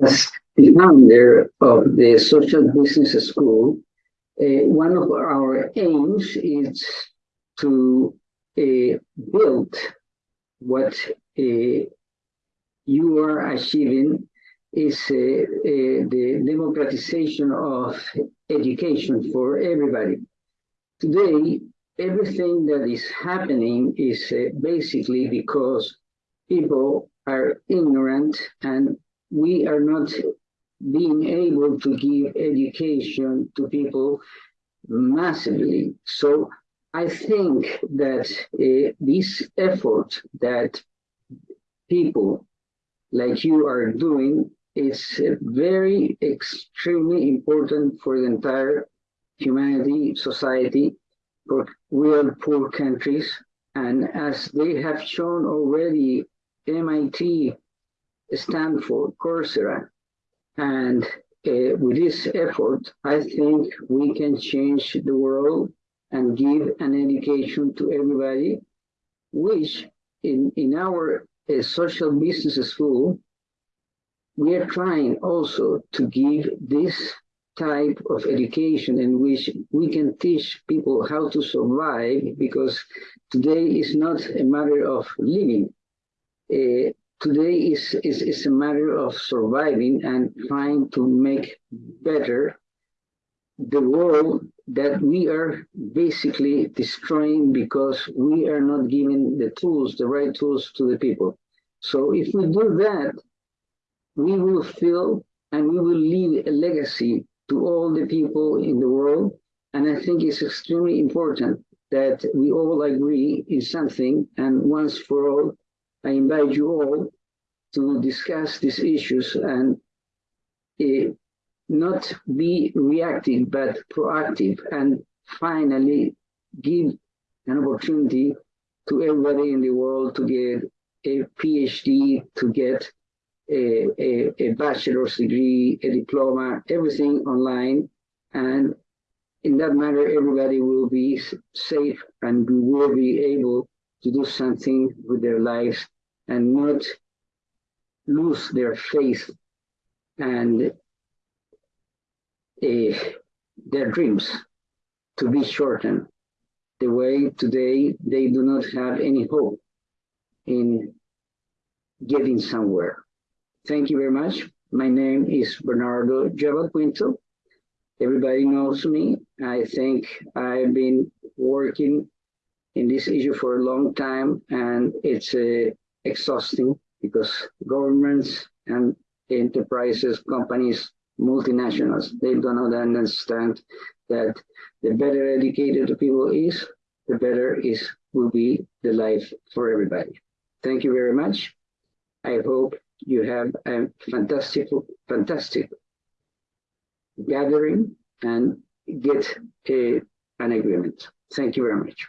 as the founder of the Social Business School, uh, one of our aims is to uh, build what uh, you are achieving is the democratization of education for everybody. Today, everything that is happening is basically because people are ignorant and we are not being able to give education to people massively. So I think that uh, this effort that people like you are doing is very extremely important for the entire humanity, society, for real poor countries. And as they have shown already, MIT, Stanford, Coursera, and uh, with this effort, I think we can change the world and give an education to everybody, which in, in our uh, social business school, we are trying also to give this type of education in which we can teach people how to survive because today is not a matter of living. Uh, today is, is, is a matter of surviving and trying to make better the world that we are basically destroying because we are not giving the tools, the right tools to the people. So if we do that, we will feel and we will leave a legacy to all the people in the world. And I think it's extremely important that we all agree in something. And once for all, I invite you all to discuss these issues and uh, not be reactive, but proactive. And finally, give an opportunity to everybody in the world to get a PhD, to get a, a, a bachelor's degree, a diploma, everything online. And in that manner, everybody will be safe and we will be able to do something with their lives and not lose their faith and uh, their dreams to be shortened the way today they do not have any hope in getting somewhere. Thank you very much. My name is Bernardo Jabal Everybody knows me. I think I've been working in this issue for a long time and it's uh, exhausting because governments and enterprises, companies, multinationals, they do not understand that the better educated the people is, the better is will be the life for everybody. Thank you very much. I hope you have a fantastic, fantastic gathering and get a, an agreement. Thank you very much.